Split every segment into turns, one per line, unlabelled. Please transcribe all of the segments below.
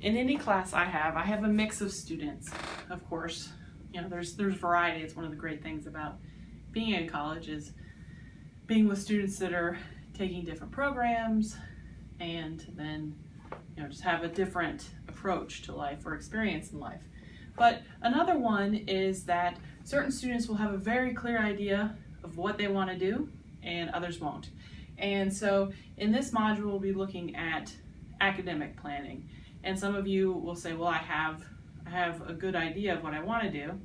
in any class I have, I have a mix of students, of course. You know, there's there's variety. It's one of the great things about being in college is being with students that are taking different programs and then you know just have a different approach to life or experience in life. But another one is that certain students will have a very clear idea of what they want to do and others won't. And so in this module we'll be looking at academic planning. And some of you will say, well, I have, I have a good idea of what I want to do.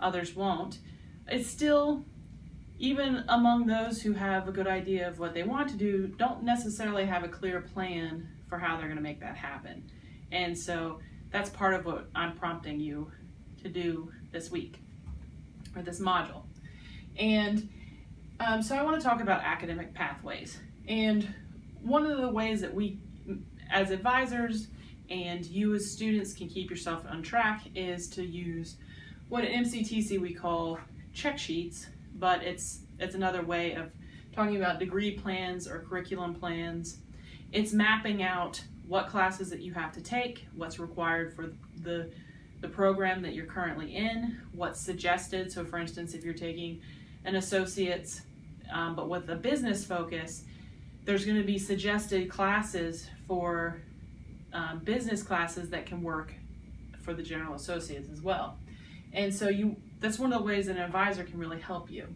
Others won't. It's still, even among those who have a good idea of what they want to do, don't necessarily have a clear plan for how they're going to make that happen. And so that's part of what I'm prompting you to do this week or this module. And um, so I want to talk about academic pathways. And one of the ways that we, as advisors, and you as students can keep yourself on track is to use what at MCTC we call check sheets, but it's it's another way of talking about degree plans or curriculum plans. It's mapping out what classes that you have to take, what's required for the the program that you're currently in, what's suggested. So for instance, if you're taking an associate's um, but with a business focus, there's going to be suggested classes for um, business classes that can work for the general associates as well. And so you that's one of the ways an advisor can really help you.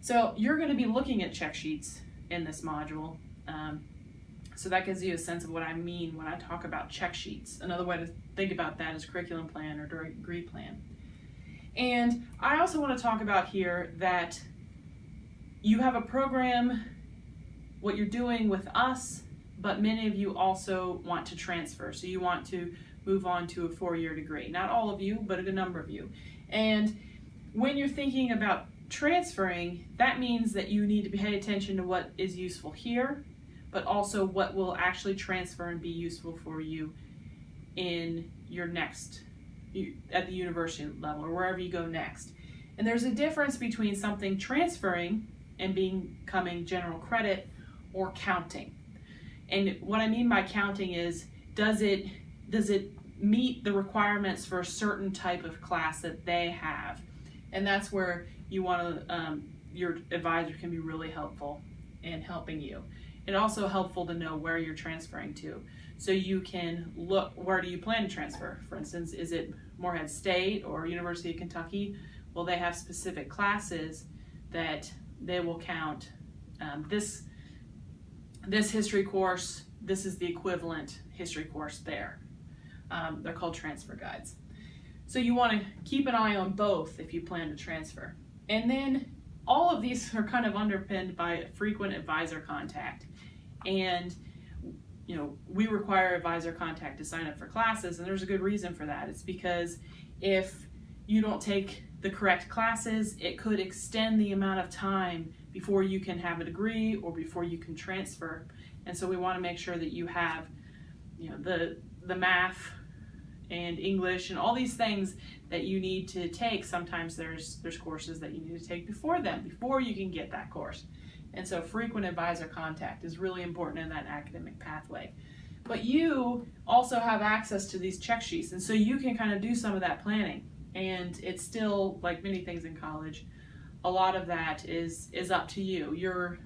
So you're going to be looking at check sheets in this module. Um, so that gives you a sense of what I mean when I talk about check sheets. Another way to think about that is curriculum plan or degree plan. And I also want to talk about here that you have a program, what you're doing with us but many of you also want to transfer. So you want to move on to a four-year degree. Not all of you, but a good number of you. And when you're thinking about transferring, that means that you need to pay attention to what is useful here, but also what will actually transfer and be useful for you in your next, at the university level or wherever you go next. And there's a difference between something transferring and becoming general credit or counting. And what I mean by counting is, does it, does it meet the requirements for a certain type of class that they have? And that's where you want to, um, your advisor can be really helpful in helping you. It's also helpful to know where you're transferring to. So you can look, where do you plan to transfer? For instance, is it Morehead State or University of Kentucky? Well, they have specific classes that they will count. Um, this this history course, this is the equivalent history course there. Um, they're called transfer guides. So you want to keep an eye on both if you plan to transfer. And then all of these are kind of underpinned by frequent advisor contact. And you know, we require advisor contact to sign up for classes, and there's a good reason for that. It's because if you don't take the correct classes, it could extend the amount of time before you can have a degree or before you can transfer. And so we want to make sure that you have, you know, the the math and English and all these things that you need to take. Sometimes there's there's courses that you need to take before them, before you can get that course. And so frequent advisor contact is really important in that academic pathway. But you also have access to these check sheets, and so you can kind of do some of that planning. And it's still, like many things in college, a lot of that is is up to you. You're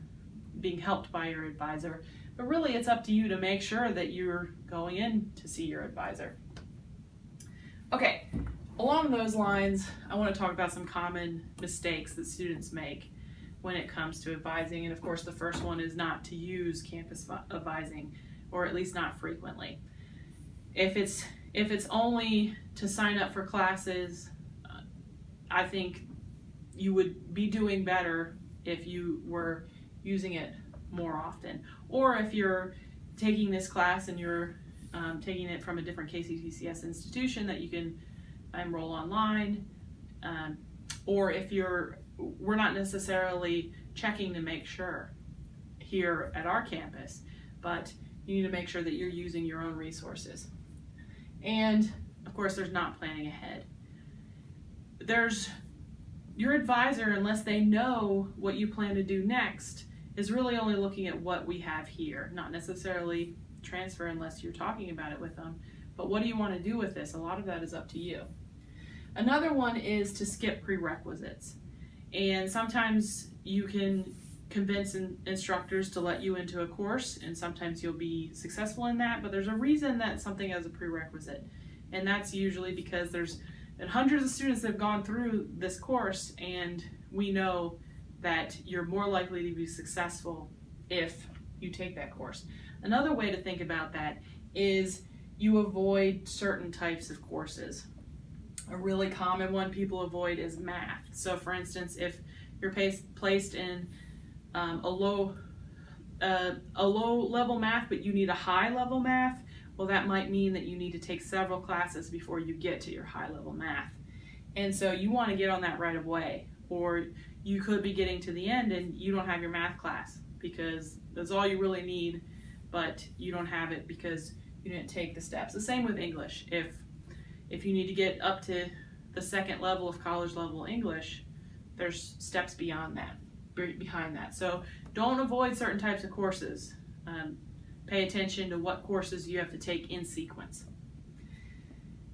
being helped by your advisor, but really it's up to you to make sure that you're going in to see your advisor. Okay, along those lines, I want to talk about some common mistakes that students make when it comes to advising. And of course, the first one is not to use campus advising, or at least not frequently. If it's if it's only to sign up for classes, uh, I think you would be doing better if you were using it more often. Or if you're taking this class and you're um, taking it from a different KCTCS institution that you can enroll online. Um, or if you're, we're not necessarily checking to make sure here at our campus, but you need to make sure that you're using your own resources. And of course, there's not planning ahead. There's your advisor, unless they know what you plan to do next, is really only looking at what we have here, not necessarily transfer unless you're talking about it with them, But what do you want to do with this? A lot of that is up to you. Another one is to skip prerequisites. And sometimes you can convince in, instructors to let you into a course, and sometimes you'll be successful in that, but there's a reason that something has a prerequisite. And that's usually because there's been hundreds of students have gone through this course, and we know that you're more likely to be successful if you take that course. Another way to think about that is you avoid certain types of courses. A really common one people avoid is math. So, for instance, if you're placed in um, a low uh, a low level math, but you need a high level math, well, that might mean that you need to take several classes before you get to your high level math. And so you want to get on that right away, or you could be getting to the end and you don't have your math class because that's all you really need, but you don't have it because you didn't take the steps. The same with English. If if you need to get up to the second level of college level English, there's steps beyond that, behind that. So don't avoid certain types of courses. Um, pay attention to what courses you have to take in sequence.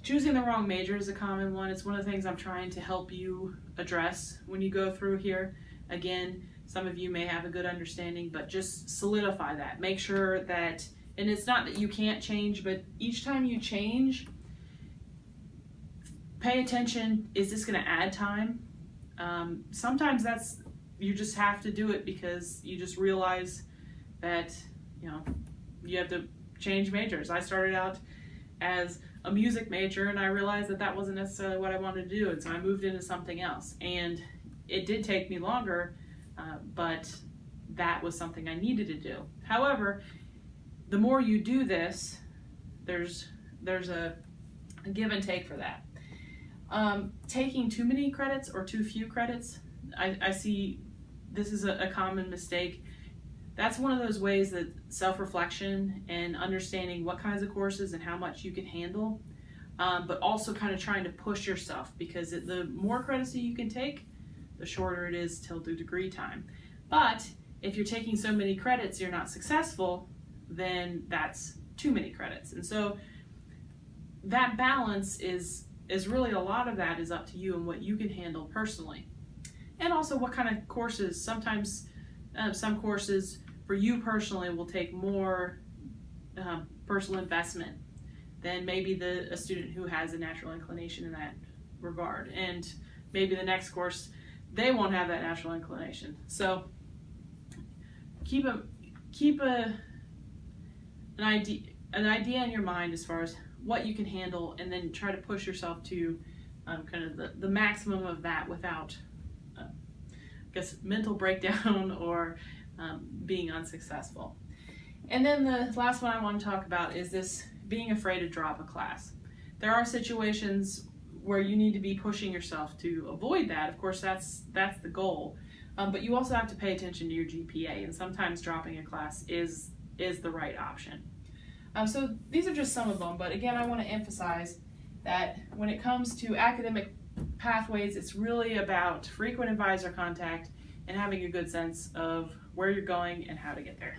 Choosing the wrong major is a common one. It's one of the things I'm trying to help you address when you go through here. Again, some of you may have a good understanding, but just solidify that. Make sure that, and it's not that you can't change, but each time you change, pay attention. Is this going to add time? Um, sometimes that's, you just have to do it because you just realize that, you know, you have to change majors. I started out as a music major and I realized that that wasn't necessarily what I wanted to do and so I moved into something else. And it did take me longer uh, but that was something I needed to do. However the more you do this there's there's a, a give and take for that. Um, taking too many credits or too few credits I, I see this is a, a common mistake that's one of those ways that self-reflection and understanding what kinds of courses and how much you can handle um, but also kind of trying to push yourself because it, the more credits that you can take the shorter it is till the degree time. But if you're taking so many credits you're not successful then that's too many credits. And so that balance is is really a lot of that is up to you and what you can handle personally. And also what kind of courses sometimes uh, some courses for you personally will take more um, personal investment than maybe the a student who has a natural inclination in that regard. And maybe the next course they won't have that natural inclination. So keep a keep a an idea an idea in your mind as far as what you can handle, and then try to push yourself to um, kind of the, the maximum of that without, uh, I guess, mental breakdown or um, being unsuccessful. And then the last one I want to talk about is this being afraid to drop a class. There are situations where you need to be pushing yourself to avoid that. Of course, that's that's the goal. Um, but you also have to pay attention to your GPA, and sometimes dropping a class is is the right option. Um, so these are just some of them, but again, I want to emphasize that when it comes to academic pathways, it's really about frequent advisor contact and having a good sense of where you're going and how to get there.